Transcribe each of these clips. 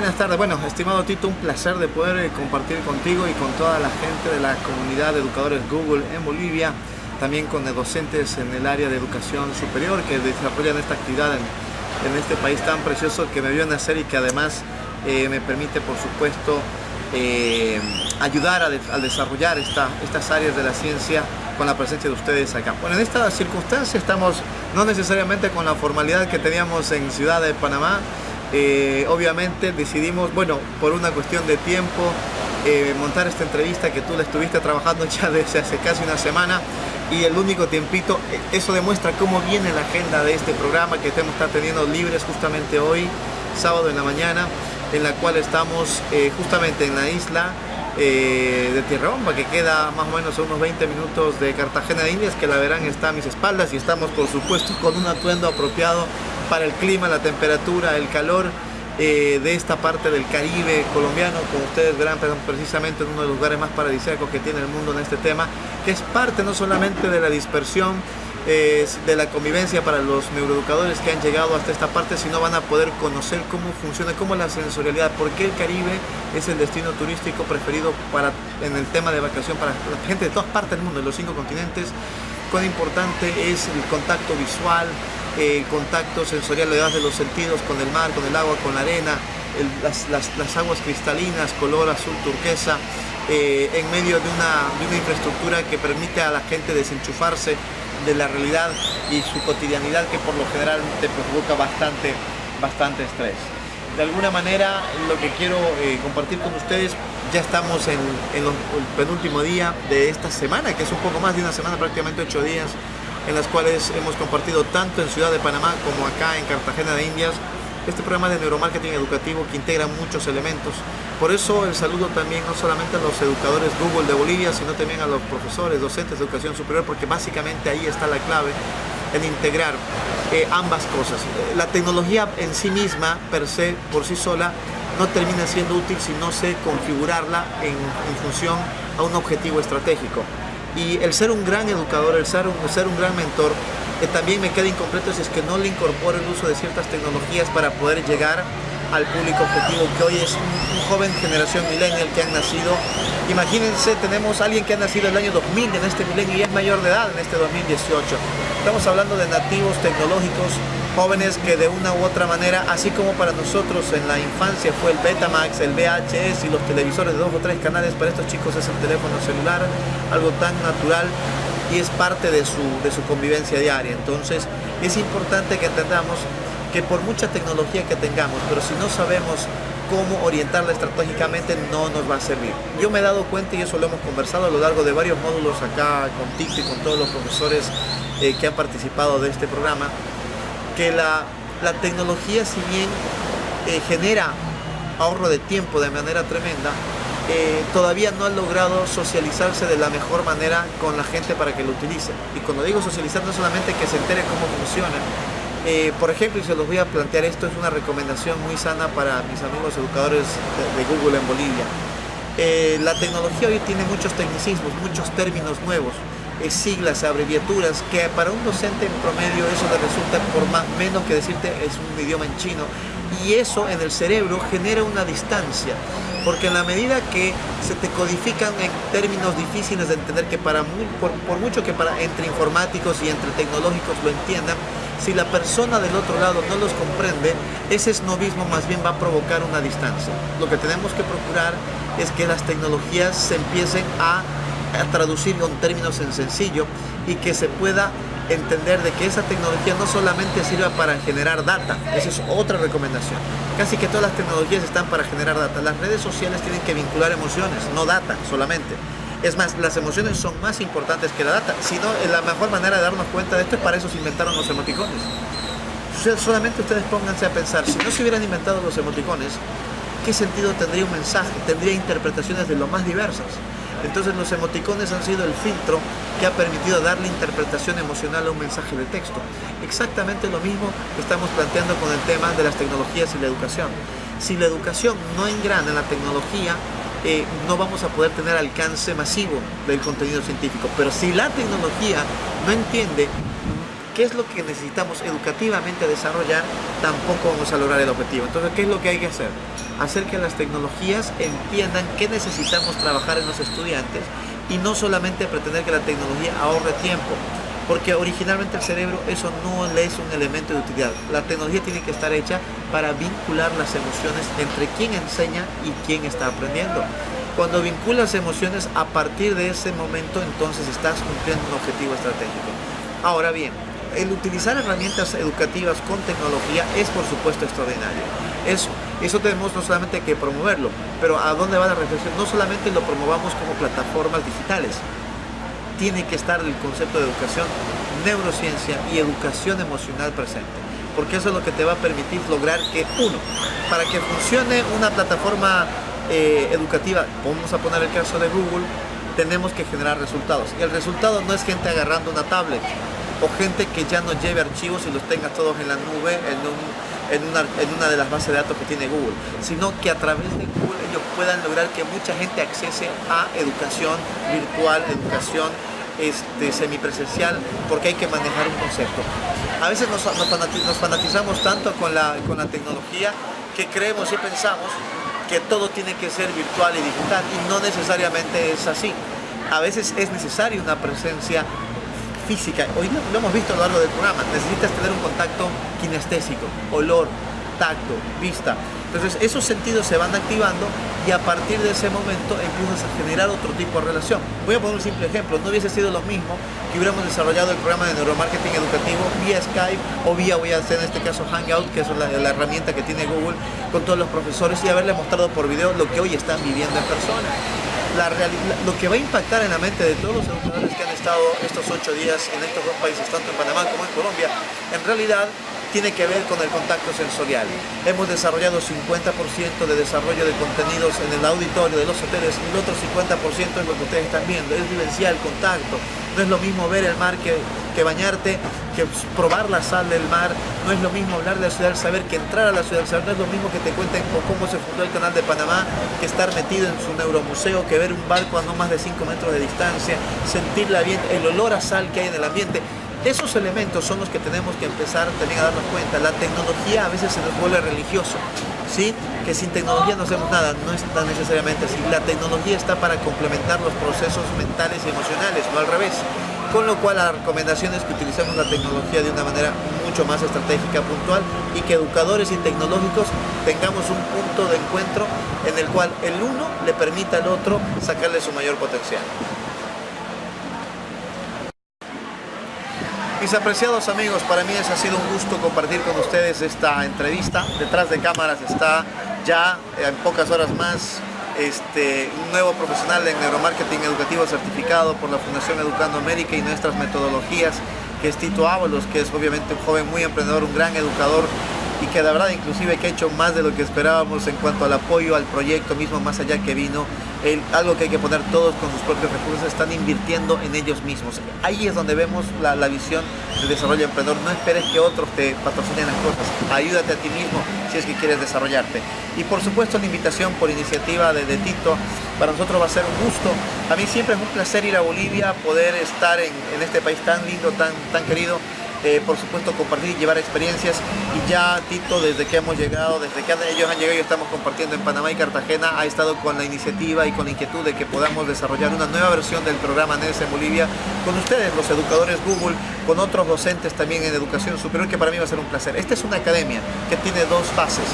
buenas tardes. Bueno, estimado Tito, un placer de poder eh, compartir contigo y con toda la gente de la comunidad de educadores Google en Bolivia, también con docentes en el área de educación superior que desarrollan esta actividad en, este país tan precioso que me vio nacer y que además eh, me permite, por supuesto, eh, ayudar a, desarrollar estas áreas de la ciencia con la presencia de ustedes acá. Bueno, en esta circunstancia estamos no necesariamente con la formalidad que teníamos en Ciudad de Panamá, eh, obviamente decidimos, bueno, por una cuestión de tiempo, eh, montar esta entrevista que tú le estuviste trabajando ya desde hace casi una semana y el único tiempito, eh, eso demuestra cómo viene la agenda de este programa que estamos teniendo libres justamente hoy, sábado en la mañana, en la cual estamos justamente en la isla de Tierra Bomba, que queda más o menos unos 20 minutos de Cartagena de Indias, que la verán está a mis espaldas y estamos por supuesto con un atuendo apropiado para el clima, la temperatura, el calor eh, de esta parte del Caribe colombiano, como ustedes verán precisamente en uno de los lugares más paradisíacos que tiene el mundo en este tema, que es parte no solamente de la dispersión, de la convivencia para los neuroeducadores que han llegado hasta esta parte, sino van a poder conocer cómo funciona, cómo es la sensorialidad, por qué el Caribe es el destino turístico preferido para, en el tema de vacación para la gente de todas partes del mundo, de los cinco continentes, cuán importante es el contacto visual, contacto sensorial de los sentidos con el mar, con el agua, con la arena, las, aguas cristalinas, color azul turquesa, eh, en medio de una, de una infraestructura que permite a la gente desenchufarse de la realidad y su cotidianidad que por lo general te provoca bastante, bastante estrés. De alguna manera lo que quiero eh, compartir con ustedes, ya estamos en el penúltimo día de esta semana, que es un poco más de una semana, prácticamente ocho días, en las cuales hemos compartido tanto en Ciudad de Panamá como acá en Cartagena de Indias este programa de neuromarketing educativo que integra muchos elementos. Por eso el saludo también no solamente a los educadores Google de Bolivia, sino también a los profesores, docentes de educación superior, porque básicamente ahí está la clave en integrar eh, ambas cosas. La tecnología en sí misma, per se, por sí sola, no termina siendo útil si no sé configurarla en, en función a un objetivo estratégico. Y el ser un gran educador, el ser un, ser un gran mentor, eh, también me queda incompleto si es que no le incorporo el uso de ciertas tecnologías para poder llegar al público objetivo que hoy es un, joven generación millennial que han nacido. Imagínense, tenemos a alguien que ha nacido el año 2000 en este milenio y es mayor de edad en este 2018. Estamos hablando de nativos tecnológicos, jóvenes que de una u otra manera, así como para nosotros en la infancia fue el Betamax, el VHS y los televisores de dos o tres canales, para estos chicos es el teléfono celular, algo tan natural y es parte de su, de su convivencia diaria. Entonces es importante que entendamos que por mucha tecnología que tengamos, pero si no sabemos cómo orientarla estratégicamente no nos va a servir. Yo me he dado cuenta, y eso lo hemos conversado a lo largo de varios módulos acá con Tito y con todos los profesores eh, que han participado de este programa, que la, la tecnología si bien eh, genera ahorro de tiempo de manera tremenda, eh, todavía no ha logrado socializarse de la mejor manera con la gente para que lo utilice. Y cuando digo socializar no solamente que se entere cómo funciona, eh, por ejemplo, y se los voy a plantear, esto es una recomendación muy sana para mis amigos educadores de, Google en Bolivia. Eh, la tecnología hoy tiene muchos tecnicismos, muchos términos nuevos, siglas, abreviaturas, que para un docente en promedio eso le resulta por más menos que decirte es un idioma en chino. Y eso en el cerebro genera una distancia porque en la medida que se te codifican en términos difíciles de entender que para por, mucho que para entre informáticos y entre tecnológicos lo entiendan, si la persona del otro lado no los comprende, ese esnovismo más bien va a provocar una distancia. Lo que tenemos que procurar es que las tecnologías se empiecen a, a traducir con términos en sencillo y que se pueda entender de que esa tecnología no solamente sirva para generar data, esa es otra recomendación. Casi que todas las tecnologías están para generar data. Las redes sociales tienen que vincular emociones, no data solamente. Es más, las emociones son más importantes que la data. Si no, la mejor manera de darnos cuenta de esto es para eso se inventaron los emoticones. Solamente ustedes pónganse a pensar, si no se hubieran inventado los emoticones, ¿qué sentido tendría un mensaje? Tendría interpretaciones de lo más diversas. Entonces los emoticones han sido el filtro que ha permitido darle interpretación emocional a un mensaje de texto. Exactamente lo mismo que estamos planteando con el tema de las tecnologías y la educación. Si la educación no engrana en la tecnología, eh, no vamos a poder tener alcance masivo del contenido científico. Pero si la tecnología no entiende qué es lo que necesitamos educativamente desarrollar, tampoco vamos a lograr el objetivo. Entonces, ¿qué es lo que hay que hacer? Hacer que las tecnologías entiendan qué necesitamos trabajar en los estudiantes y no solamente pretender que la tecnología ahorre tiempo, porque originalmente el cerebro eso no le es un elemento de utilidad. La tecnología tiene que estar hecha para vincular las emociones entre quien enseña y quien está aprendiendo. Cuando vinculas emociones, a partir de ese momento entonces estás cumpliendo un objetivo estratégico. Ahora bien, el utilizar herramientas educativas con tecnología es por supuesto extraordinario. Eso, eso tenemos no solamente que promoverlo, pero ¿a dónde va la reflexión? No solamente lo promovamos como plataformas digitales, tiene que estar el concepto de educación, neurociencia y educación emocional presente. Porque eso es lo que te va a permitir lograr que, uno, para que funcione una plataforma eh, educativa, vamos a poner el caso de Google, tenemos que generar resultados. Y el resultado no es gente agarrando una tablet o gente que ya no lleve archivos y los tenga todos en la nube, en, una, de las bases de datos que tiene Google, sino que a través de Google ellos puedan lograr que mucha gente accese a educación virtual, educación este, semipresencial, porque hay que manejar un concepto. A veces nos, fanatizamos tanto con la, con tecnología que creemos y pensamos que todo tiene que ser virtual y digital y no necesariamente es así. A veces es necesaria una presencia física. Hoy lo hemos visto a lo largo del programa. Necesitas tener un contacto kinestésico, olor, tacto, vista. Entonces esos sentidos se van activando y a partir de ese momento empiezas a generar otro tipo de relación. Voy a poner un simple ejemplo, no hubiese sido lo mismo que hubiéramos desarrollado el programa de neuromarketing educativo vía Skype o vía, voy a hacer en este caso Hangout, que es la, la herramienta que tiene Google con todos los profesores y haberle mostrado por video lo que hoy están viviendo en persona. Lo que va a impactar en la mente de todos los educadores que han estado estos ocho días en estos dos países, tanto en Panamá como en Colombia, en realidad tiene que ver con el contacto sensorial. Hemos desarrollado 50% de desarrollo de contenidos en el auditorio de los hoteles y el otro 50% es lo que ustedes están viendo, es vivencial, contacto. No es lo mismo ver el mar que, que bañarte, que probar la sal del mar, no es lo mismo hablar de la ciudad saber que entrar a la ciudad del saber, no es lo mismo que te cuenten cómo se fundó el canal de Panamá, que estar metido en su neuromuseo, que ver un barco a no más de 5 metros de distancia, sentir el olor a sal que hay en el ambiente. Esos elementos son los que tenemos que empezar también a darnos cuenta. La tecnología a veces se nos vuelve religioso, ¿sí? Que sin tecnología no hacemos nada, no es tan necesariamente así. La tecnología está para complementar los procesos mentales y emocionales, no al revés. Con lo cual la recomendación es que utilicemos la tecnología de una manera mucho más estratégica, puntual y que educadores y tecnológicos tengamos un punto de encuentro en el cual el uno le permita al otro sacarle su mayor potencial. Mis apreciados amigos, para mí ha sido un gusto compartir con ustedes esta entrevista. Detrás de cámaras está ya en pocas horas más este, un nuevo profesional en neuromarketing educativo certificado por la Fundación Educando América y nuestras metodologías, que es Tito Ábalos, que es obviamente un joven muy emprendedor, un gran educador y que la verdad inclusive que ha hecho más de lo que esperábamos en cuanto al apoyo al proyecto mismo, más allá que vino algo que hay que poner todos con sus propios recursos, están invirtiendo en ellos mismos. Ahí es donde vemos la, visión de desarrollo emprendedor. No esperes que otros te patrocinen las cosas. Ayúdate a ti mismo si es que quieres desarrollarte. Y por supuesto la invitación por iniciativa de, Tito, para nosotros va a ser un gusto. A mí siempre es un placer ir a Bolivia, poder estar en, en este país tan lindo, tan, tan querido eh, por supuesto compartir y llevar experiencias. Y ya Tito desde que hemos llegado, desde que ellos han llegado y estamos compartiendo en Panamá y Cartagena. Ha estado con la iniciativa y con la inquietud de que podamos desarrollar una nueva versión del programa NES en Bolivia con ustedes, los educadores Google, con otros docentes también en educación superior que para mí va a ser un placer. Esta es una academia que tiene dos fases,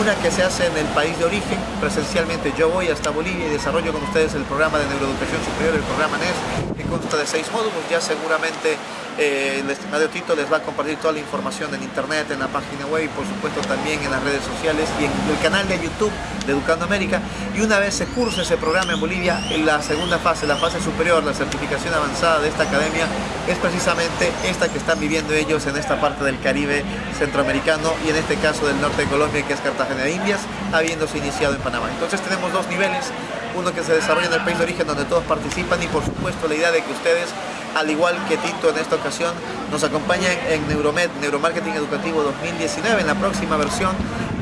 una que se hace en el país de origen, presencialmente. Yo voy hasta Bolivia y desarrollo con ustedes el programa de neuroeducación superior, el programa NES, que consta de seis módulos, ya seguramente eh, el estimado Tito les va a compartir toda la información en internet, en la página web y por supuesto también en las redes sociales y en el canal de YouTube de Educando América. Y una vez se curse ese programa en Bolivia, la segunda fase, la fase superior, la certificación avanzada de esta academia, es precisamente esta que están viviendo ellos en esta parte del Caribe centroamericano y en este caso del norte de Colombia, que es Cartagena de Indias, habiéndose iniciado en Panamá. Entonces tenemos dos niveles, uno que se desarrolla en el país de origen donde todos participan y por supuesto la idea de que ustedes al igual que Tito en esta ocasión, nos acompaña en Neuromed, Neuromarketing Educativo 2019, en la próxima versión,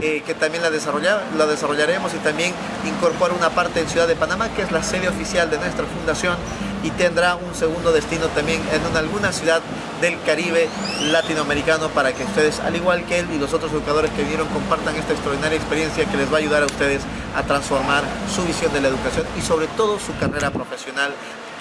eh, que también la, la desarrollaremos y también incorpora una parte en Ciudad de Panamá, que es la sede oficial de nuestra fundación, y tendrá un segundo destino también en alguna ciudad del Caribe latinoamericano para que ustedes, al igual que él y los otros educadores que vinieron, compartan esta extraordinaria experiencia que les va a ayudar a ustedes a transformar su visión de la educación y sobre todo su carrera profesional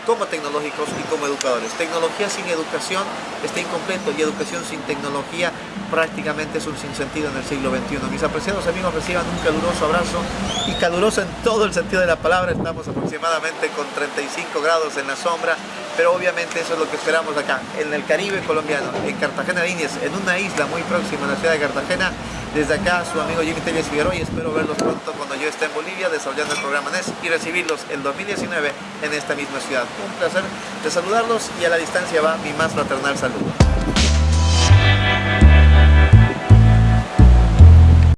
como tecnológicos y como educadores. Tecnología sin educación está incompleto y educación sin tecnología prácticamente es un sinsentido en el siglo XXI. Mis apreciados amigos reciban un caluroso abrazo y caluroso en todo el sentido de la palabra. Estamos aproximadamente con 35 grados en la sombra, pero obviamente eso es lo que esperamos acá, en el Caribe colombiano, en Cartagena de Indias, en una isla muy próxima a la ciudad de Cartagena. Desde acá, su amigo Jimmy Telles Figueroa y espero verlos pronto cuando yo esté en Bolivia desarrollando el programa NES y recibirlos en 2019 en esta misma ciudad. Un placer de saludarlos y a la distancia va mi más fraternal saludo.